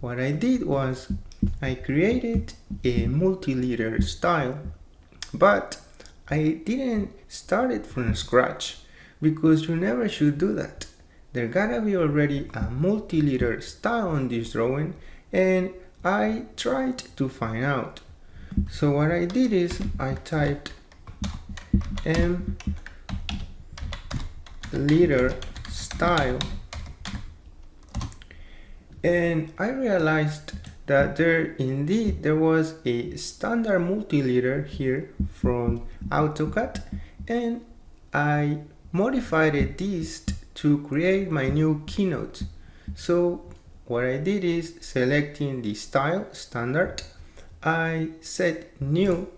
what I did was I created a multi-leader style, but I didn't start it from scratch because you never should do that. There gotta be already a multi-leader style on this drawing and I tried to find out. So what I did is I typed m leader style and I realized that there indeed there was a standard multi-leader here from AutoCAD. And I modified this to create my new keynote. So what I did is selecting the style standard I set new.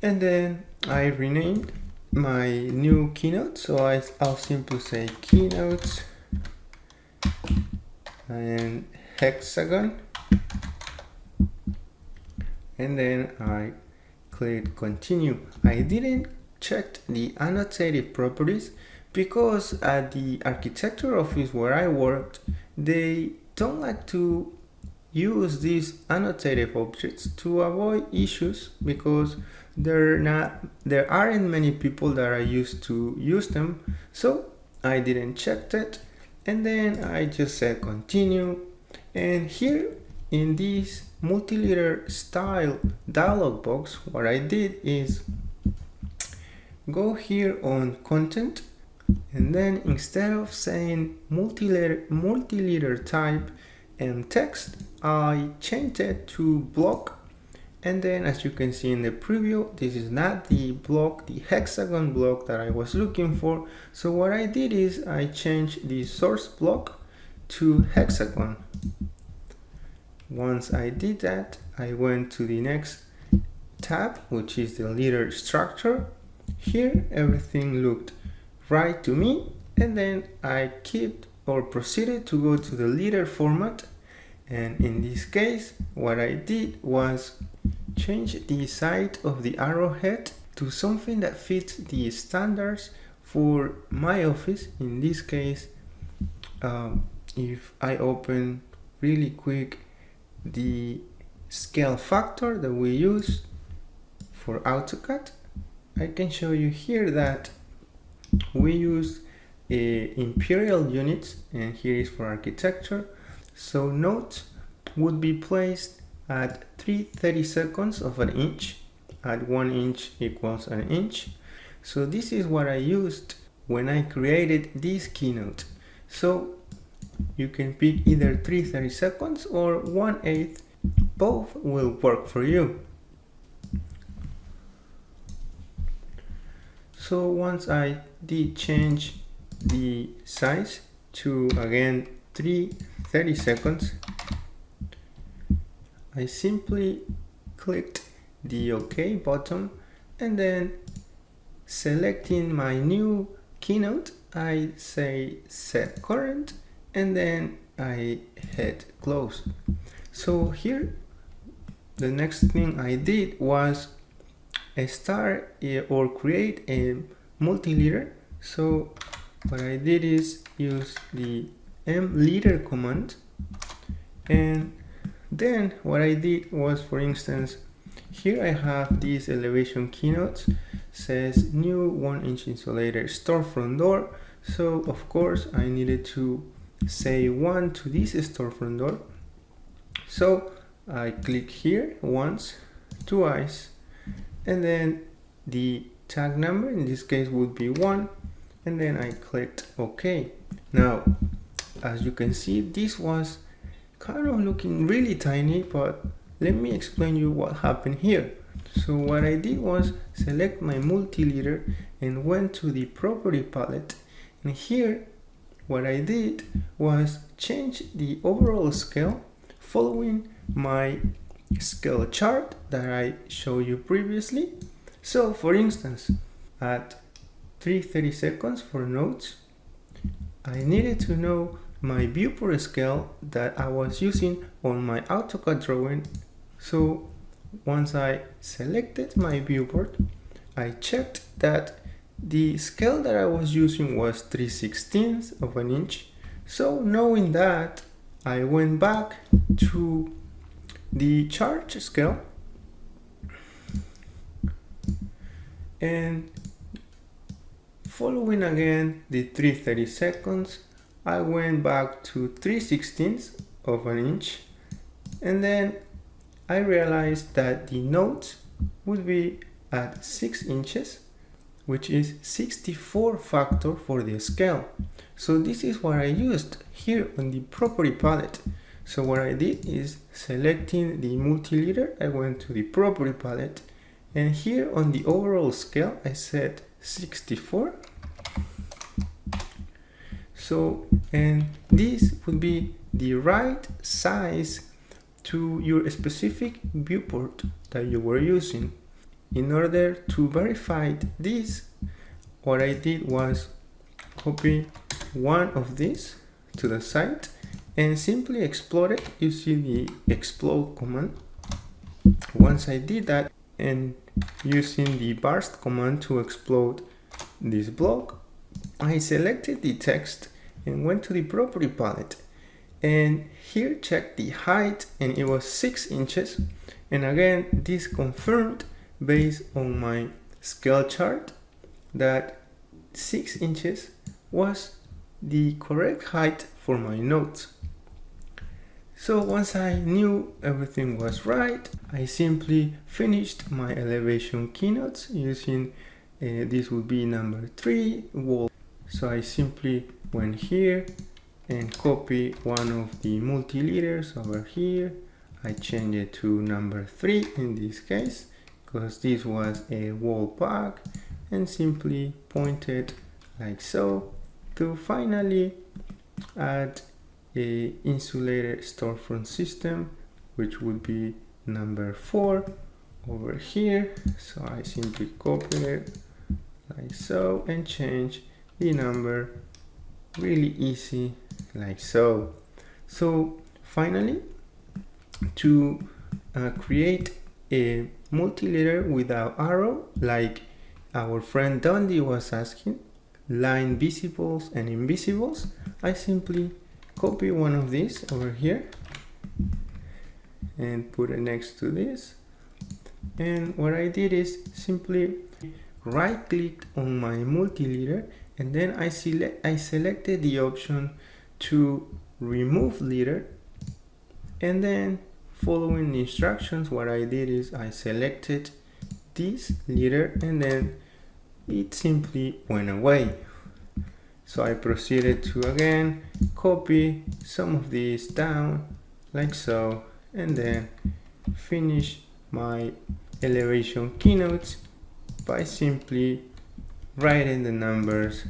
And then I renamed my new keynote. So I, I'll simply say keynotes and hexagon. And then I click continue. I didn't check the annotative properties because at the architecture office where I worked they don't like to use these annotative objects to avoid issues because there not there aren't many people that are used to use them. So I didn't check that and then I just said continue. And here in this multi-leader style dialog box what I did is go here on content. And then instead of saying multi-leader multi-leader type and text I changed it to block and then as you can see in the preview this is not the block the hexagon block that I was looking for. So what I did is I changed the source block to hexagon. Once I did that I went to the next tab which is the leader structure. Here everything looked right to me. And then I kept or proceeded to go to the leader format. And in this case what I did was change the side of the arrowhead to something that fits the standards for my office. In this case um, if I open really quick the scale factor that we use for AutoCAD I can show you here that we use uh, imperial units and here is for architecture. So notes would be placed at 3 30 seconds of an inch. At 1 inch equals an inch. So this is what I used when I created this keynote. So you can pick either 3 30 seconds or 1 8 both will work for you. So once I did change the size to again 3 30 seconds I simply clicked the OK button and then selecting my new keynote I say set current and then I hit close. So here the next thing I did was start eh, or create a multi-leader so what I did is use the m leader command and then what I did was for instance here I have this elevation keynote says new one inch insulated storefront door. So of course I needed to say one to this storefront door. So I click here once twice and then the tag number in this case would be one and then I clicked OK. Now as you can see this was kind of looking really tiny but let me explain you what happened here. So what I did was select my multi-leader and went to the property palette and here what I did was change the overall scale following my scale chart that I showed you previously. So for instance at 330 seconds for notes I needed to know my viewport scale that I was using on my AutoCAD drawing. So once I selected my viewport, I checked that the scale that I was using was 3 16ths of an inch. So knowing that, I went back to the charge scale and following again the 330 seconds I went back to 3 16ths of an inch and then I realized that the notes would be at 6 inches which is 64 factor for the scale. So this is what I used here on the property palette. So what I did is selecting the multi-leader I went to the property palette and here on the overall scale I set 64 so and this would be the right size to your specific viewport that you were using in order to verify this. What I did was copy one of these to the site and simply explode it using the explode command. Once I did that and using the burst command to explode this block I selected the text and went to the property palette and here check the height and it was 6 inches and again this confirmed based on my scale chart that 6 inches was the correct height for my notes. So once I knew everything was right, I simply finished my elevation keynotes using uh, this would be number 3 wall. So I simply went here and copy one of the multi-leaders over here. I change it to number 3 in this case because this was a wall pack and simply point it like so to finally add a insulated storefront system which would be number 4 over here so I simply copy it like so and change the number really easy like so. So finally to uh, create a multi-leader without arrow like our friend Dundee was asking line visibles and invisibles I simply copy one of these over here and put it next to this. And what I did is simply right click on my multi-leader and then I select I selected the option to remove leader. And then following the instructions what I did is I selected this leader and then it simply went away. So I proceeded to again copy some of these down like so and then finish my elevation keynotes by simply writing the numbers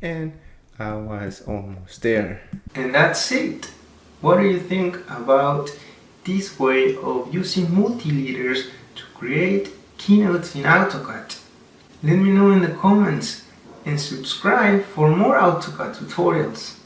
and I was almost there. And that's it. What do you think about this way of using multi-leaders to create keynotes in AutoCAD? Let me know in the comments and subscribe for more AutoCAD tutorials.